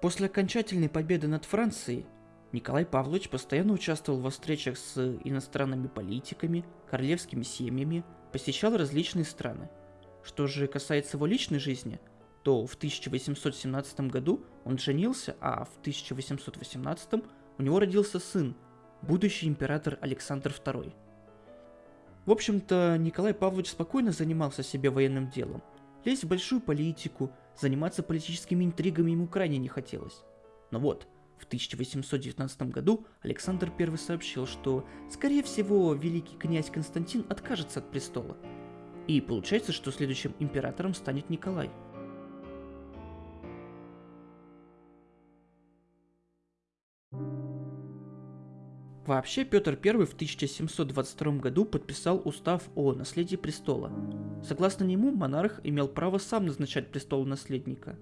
После окончательной победы над Францией Николай Павлович постоянно участвовал во встречах с иностранными политиками, королевскими семьями, посещал различные страны. Что же касается его личной жизни, то в 1817 году он женился, а в 1818 у него родился сын, будущий император Александр II. В общем-то, Николай Павлович спокойно занимался себе военным делом. Лезть в большую политику, заниматься политическими интригами ему крайне не хотелось. Но вот, в 1819 году Александр I сообщил, что, скорее всего, великий князь Константин откажется от престола. И получается, что следующим императором станет Николай – Вообще, Петр I в 1722 году подписал устав о наследии престола. Согласно нему, монарх имел право сам назначать престол наследника.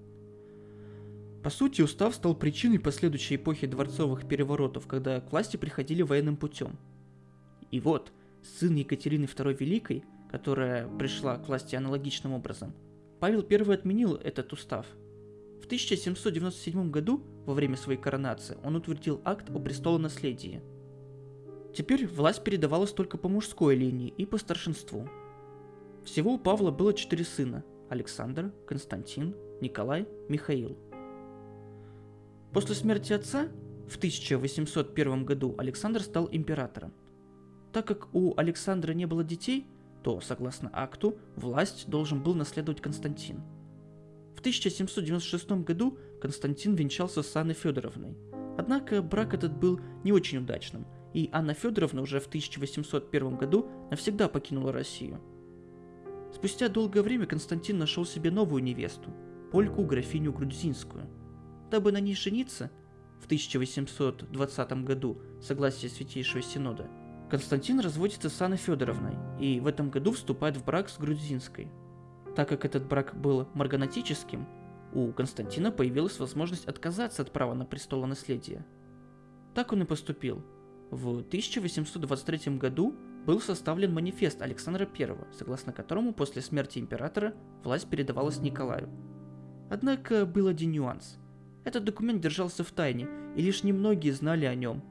По сути, устав стал причиной последующей эпохи дворцовых переворотов, когда к власти приходили военным путем. И вот, сын Екатерины II Великой, которая пришла к власти аналогичным образом, Павел I отменил этот устав. В 1797 году, во время своей коронации, он утвердил акт о престолонаследии – Теперь власть передавалась только по мужской линии и по старшинству. Всего у Павла было четыре сына – Александр, Константин, Николай, Михаил. После смерти отца в 1801 году Александр стал императором. Так как у Александра не было детей, то, согласно акту, власть должен был наследовать Константин. В 1796 году Константин венчался с Анной Федоровной. Однако брак этот был не очень удачным – и Анна Федоровна уже в 1801 году навсегда покинула Россию. Спустя долгое время Константин нашел себе новую невесту, польку графиню Грудзинскую. Дабы на ней жениться, в 1820 году, согласие Святейшего Синода, Константин разводится с Анной Федоровной и в этом году вступает в брак с Грудзинской. Так как этот брак был марганатическим, у Константина появилась возможность отказаться от права на престолонаследие. Так он и поступил – в 1823 году был составлен манифест Александра I, согласно которому после смерти императора власть передавалась Николаю. Однако был один нюанс. Этот документ держался в тайне, и лишь немногие знали о нем.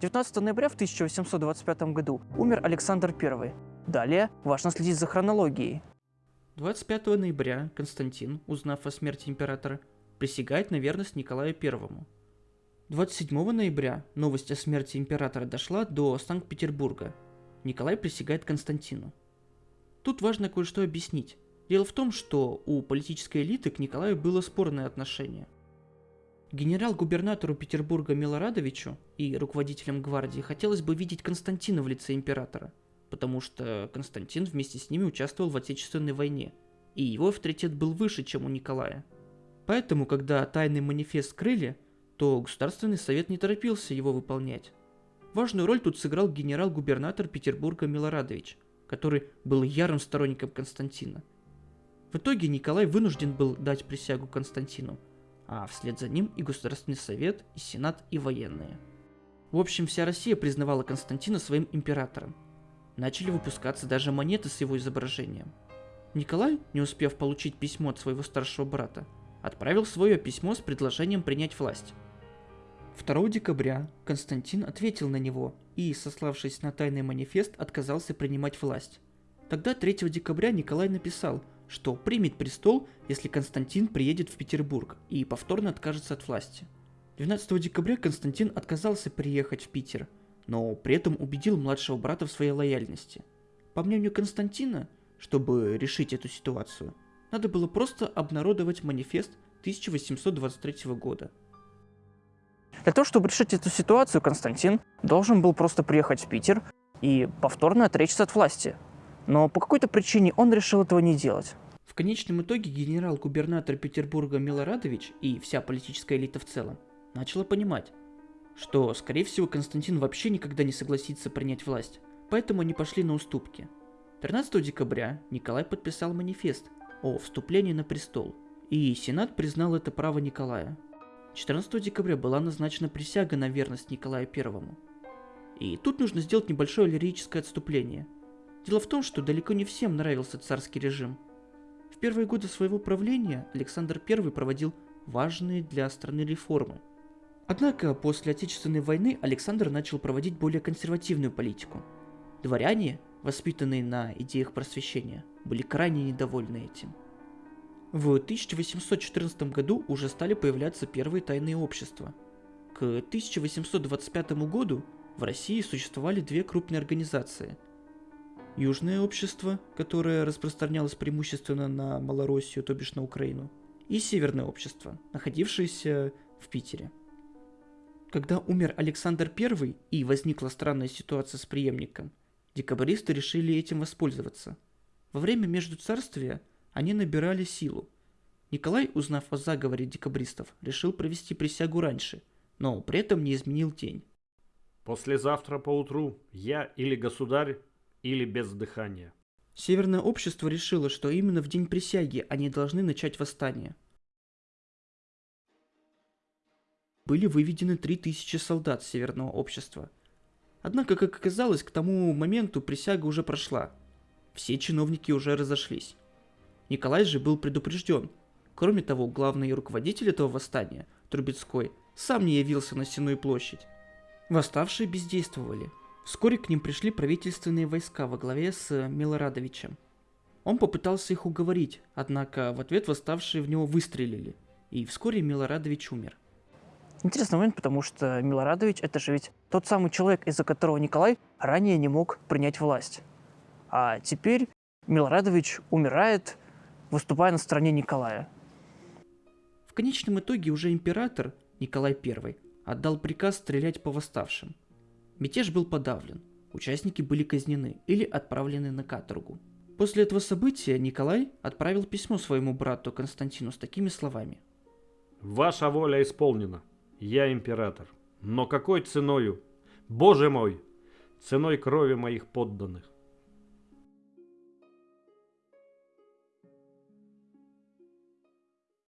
19 ноября в 1825 году умер Александр I. Далее важно следить за хронологией. 25 ноября Константин, узнав о смерти императора, присягает на верность Николаю Первому. 27 ноября новость о смерти императора дошла до Санкт-Петербурга. Николай присягает Константину. Тут важно кое-что объяснить. Дело в том, что у политической элиты к Николаю было спорное отношение. Генерал-губернатору Петербурга Милорадовичу и руководителям гвардии хотелось бы видеть Константина в лице императора, потому что Константин вместе с ними участвовал в Отечественной войне, и его авторитет был выше, чем у Николая – Поэтому, когда тайный манифест скрыли, то Государственный совет не торопился его выполнять. Важную роль тут сыграл генерал-губернатор Петербурга Милорадович, который был ярым сторонником Константина. В итоге Николай вынужден был дать присягу Константину, а вслед за ним и Государственный совет, и Сенат, и военные. В общем, вся Россия признавала Константина своим императором. Начали выпускаться даже монеты с его изображением. Николай, не успев получить письмо от своего старшего брата, отправил свое письмо с предложением принять власть. 2 декабря Константин ответил на него и, сославшись на тайный манифест, отказался принимать власть. Тогда 3 декабря Николай написал, что примет престол, если Константин приедет в Петербург и повторно откажется от власти. 12 декабря Константин отказался приехать в Питер, но при этом убедил младшего брата в своей лояльности. По мнению Константина, чтобы решить эту ситуацию – надо было просто обнародовать манифест 1823 года. Для того, чтобы решить эту ситуацию, Константин должен был просто приехать в Питер и повторно отречься от власти. Но по какой-то причине он решил этого не делать. В конечном итоге генерал-губернатор Петербурга Милорадович и вся политическая элита в целом начала понимать, что, скорее всего, Константин вообще никогда не согласится принять власть, поэтому они пошли на уступки. 13 декабря Николай подписал манифест, о вступлении на престол, и Сенат признал это право Николая. 14 декабря была назначена присяга на верность Николаю I. И тут нужно сделать небольшое лирическое отступление. Дело в том, что далеко не всем нравился царский режим. В первые годы своего правления Александр I проводил важные для страны реформы. Однако после Отечественной войны Александр начал проводить более консервативную политику. Дворяне, воспитанные на идеях просвещения, были крайне недовольны этим. В 1814 году уже стали появляться первые тайные общества. К 1825 году в России существовали две крупные организации. Южное общество, которое распространялось преимущественно на Малороссию, то бишь на Украину, и Северное общество, находившееся в Питере. Когда умер Александр I и возникла странная ситуация с преемником, декабристы решили этим воспользоваться. Во время Междуцарствия они набирали силу. Николай, узнав о заговоре декабристов, решил провести присягу раньше, но при этом не изменил день. Послезавтра поутру я или государь, или без дыхания. Северное общество решило, что именно в день присяги они должны начать восстание. Были выведены 3000 солдат Северного общества. Однако, как оказалось, к тому моменту присяга уже прошла. Все чиновники уже разошлись. Николай же был предупрежден. Кроме того, главный руководитель этого восстания, Трубецкой, сам не явился на Сенную площадь. Восставшие бездействовали. Вскоре к ним пришли правительственные войска во главе с Милорадовичем. Он попытался их уговорить, однако в ответ восставшие в него выстрелили, и вскоре Милорадович умер. Интересный момент, потому что Милорадович – это же ведь тот самый человек, из-за которого Николай ранее не мог принять власть. А теперь Милорадович умирает, выступая на стороне Николая. В конечном итоге уже император Николай I отдал приказ стрелять по восставшим. Мятеж был подавлен, участники были казнены или отправлены на каторгу. После этого события Николай отправил письмо своему брату Константину с такими словами. Ваша воля исполнена. Я император. Но какой ценою? Боже мой! Ценой крови моих подданных.